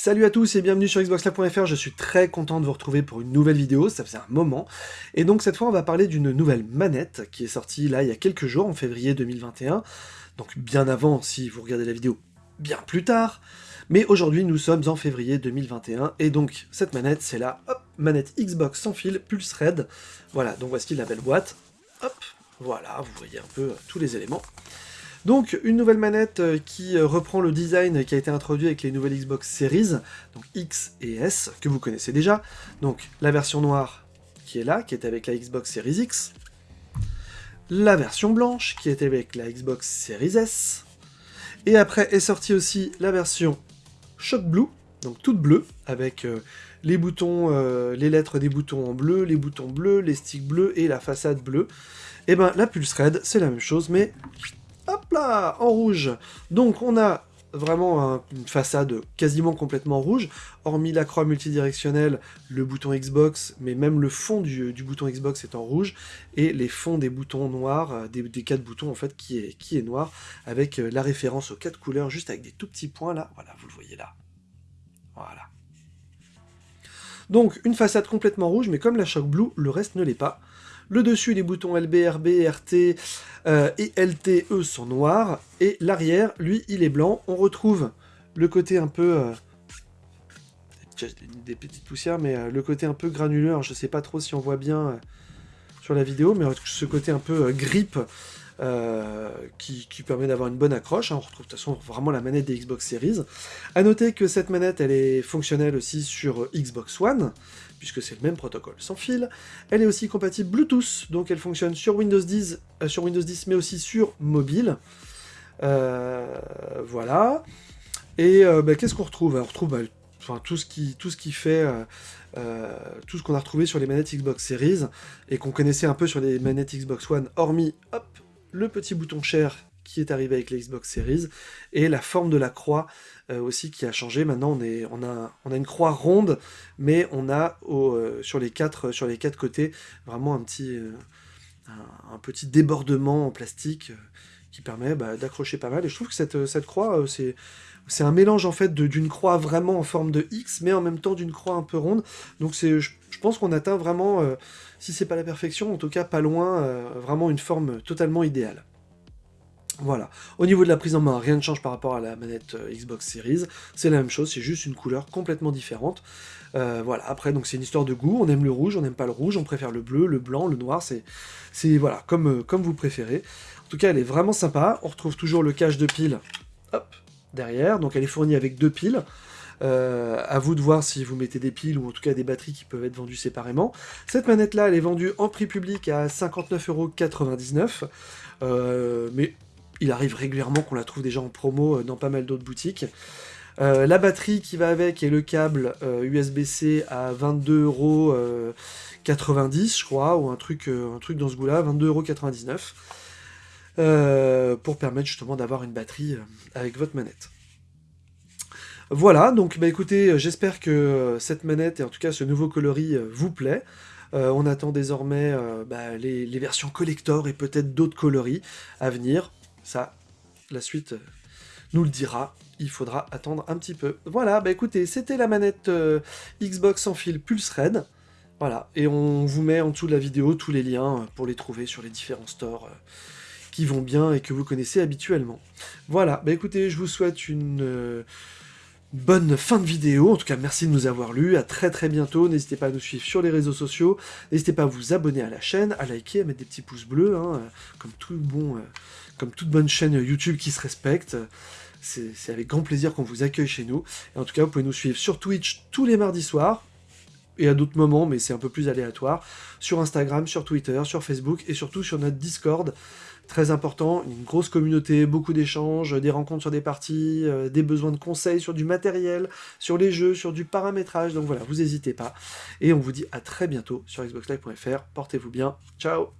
Salut à tous et bienvenue sur Xboxlive.fr, je suis très content de vous retrouver pour une nouvelle vidéo, ça faisait un moment. Et donc cette fois on va parler d'une nouvelle manette qui est sortie là il y a quelques jours, en février 2021. Donc bien avant si vous regardez la vidéo bien plus tard. Mais aujourd'hui nous sommes en février 2021 et donc cette manette c'est la manette Xbox sans fil Pulse Red. Voilà, donc voici la belle boîte. Hop, voilà, vous voyez un peu tous les éléments. Donc une nouvelle manette euh, qui euh, reprend le design qui a été introduit avec les nouvelles Xbox Series, donc X et S, que vous connaissez déjà. Donc la version noire qui est là, qui est avec la Xbox Series X. La version blanche qui est avec la Xbox Series S. Et après est sortie aussi la version Shock Blue, donc toute bleue, avec euh, les boutons, les lettres des boutons en bleu, les boutons bleus, les sticks bleus et la façade bleue. Et ben la Pulse Red, c'est la même chose, mais en rouge. Donc on a vraiment une façade quasiment complètement rouge, hormis la croix multidirectionnelle, le bouton Xbox, mais même le fond du, bouton Xbox est en rouge, et les fonds des boutons noirs, euh, des, quatre boutons en fait, qui est, qui est noir, avec euh, la référence aux quatre couleurs, juste avec des tout petits points là, voilà, vous le voyez là. Voilà. Donc une façade complètement rouge, mais comme la Shock Blue, le reste ne l'est pas. Le dessus, les boutons LB, RB, RT euh, et LT, eux, sont noirs. Et l'arrière, lui, il est blanc. On retrouve le côté un peu... Euh, des petites poussières, mais euh, le côté un peu granuleux. je sais pas trop si on voit bien sur la vidéo, mais ce côté un peu qui, permet d'avoir une bonne accroche. Hein. On retrouve de toute façon vraiment la manette des Xbox Series. A noter que cette manette, elle est fonctionnelle aussi sur Xbox One, puisque c'est le même protocole sans fil. Elle est aussi compatible Bluetooth, donc elle fonctionne sur Windows 10, euh, sur Windows 10 mais aussi sur mobile. Euh, voilà. Et euh, bah, qu'est-ce qu'on retrouve? On retrouve bah, tout, ce qui, tout ce qui fait... tout ce qu'on a retrouvé sur les manettes Xbox Series, et qu'on connaissait un peu sur les manettes Xbox One, hormis, hop, le petit bouton Share qui est arrivé avec les Xbox Series, et la forme de la croix euh, aussi qui a changé. Maintenant, on, est, on, a, on a une croix ronde, mais on a euh, sur, les quatre, sur les quatre côtés vraiment un petit, euh, un, petit débordement en plastique qui permet bah, d'accrocher pas mal. Et je trouve que cette, cette croix, c'est c'est un mélange en fait d'une croix vraiment en forme de X, mais en même temps d'une croix un peu ronde. Donc je, pense qu'on atteint vraiment, si c'est pas la perfection, en tout cas pas loin, vraiment une forme totalement idéale. Voilà. Au niveau de la prise en main, rien ne change par rapport à la manette euh, Xbox Series. C'est la même chose, c'est juste une couleur complètement différente. Euh, voilà. Après, donc c'est une histoire de goût. On aime le rouge, on n'aime pas le rouge, on préfère le bleu, le blanc, le noir. C'est voilà, comme, euh, comme vous préférez. En tout cas, elle est vraiment sympa. On retrouve toujours le cache de pile, hop, derrière. Donc elle est fournie avec deux piles. à vous de voir si vous mettez des piles ou en tout cas des batteries qui peuvent être vendues séparément. Cette manette là, elle est vendue en prix public à 59,99€. Euh, mais il arrive régulièrement qu'on la trouve déjà en promo euh, dans pas mal d'autres boutiques. Euh, la batterie qui va avec et le câble USB-C euh, à 22,90€ je crois, ou un truc, un truc dans ce goût-là, 22,99€, pour permettre justement d'avoir une batterie avec votre manette. Voilà, donc bah écoutez, j'espère que cette manette, et en tout cas ce nouveau coloris, vous plaît. on attend désormais bah, les, versions collector et peut-être d'autres coloris à venir. Ça, la suite euh, nous le dira. Il faudra attendre un petit peu. Voilà, bah écoutez, c'était la manette euh, Xbox sans fil Pulse Red. Voilà, et on vous met en dessous de la vidéo tous les liens euh, pour les trouver sur les différents stores qui vont bien et que vous connaissez habituellement. Voilà, bah écoutez, je vous souhaite une bonne fin de vidéo. En tout cas, merci de nous avoir lus. À très très bientôt. N'hésitez pas à nous suivre sur les réseaux sociaux. N'hésitez pas à vous abonner à la chaîne, à liker, à mettre des petits pouces bleus, hein, comme tout bon, euh, comme toute bonne chaîne YouTube qui se respecte. C'est avec grand plaisir qu'on vous accueille chez nous. Et en tout cas, vous pouvez nous suivre sur Twitch tous les mardis soirs et à d'autres moments, mais c'est un peu plus aléatoire, sur Instagram, sur Twitter, sur Facebook et surtout sur notre Discord. Très important, une grosse communauté, beaucoup d'échanges, des rencontres sur des parties, euh, des besoins de conseils sur du matériel, sur les jeux, sur du paramétrage, donc voilà, vous n'hésitez pas. Et on vous dit à très bientôt sur xboxlive.fr, portez-vous bien, ciao